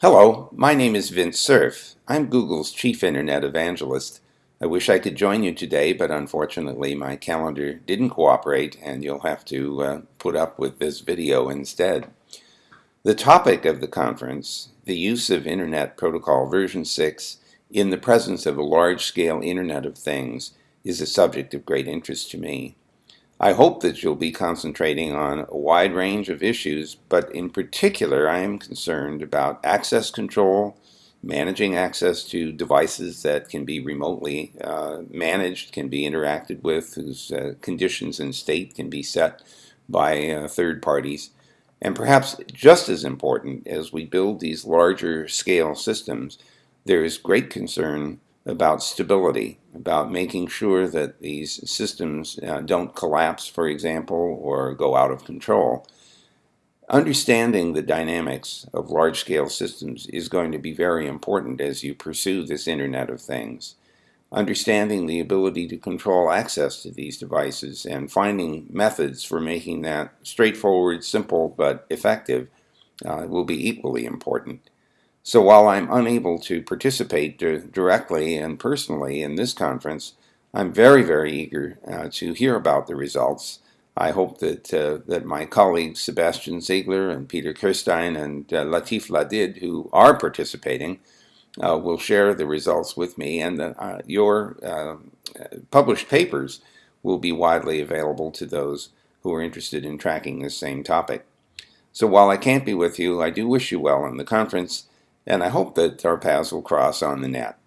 Hello, my name is Vint Cerf. I'm Google's Chief Internet Evangelist. I wish I could join you today, but unfortunately my calendar didn't cooperate and you'll have to uh, put up with this video instead. The topic of the conference, the use of Internet Protocol version 6 in the presence of a large-scale Internet of Things, is a subject of great interest to me. I hope that you'll be concentrating on a wide range of issues, but in particular I am concerned about access control, managing access to devices that can be remotely uh, managed, can be interacted with, whose uh, conditions and state can be set by uh, third parties. And perhaps just as important as we build these larger scale systems, there is great concern about stability, about making sure that these systems uh, don't collapse, for example, or go out of control. Understanding the dynamics of large-scale systems is going to be very important as you pursue this Internet of Things. Understanding the ability to control access to these devices and finding methods for making that straightforward, simple, but effective uh, will be equally important. So while I'm unable to participate directly and personally in this conference, I'm very, very eager uh, to hear about the results. I hope that, uh, that my colleagues Sebastian Ziegler and Peter Kirstein and uh, Latif Ladid, who are participating, uh, will share the results with me and uh, your uh, published papers will be widely available to those who are interested in tracking this same topic. So while I can't be with you, I do wish you well in the conference and I hope that our paths will cross on the net.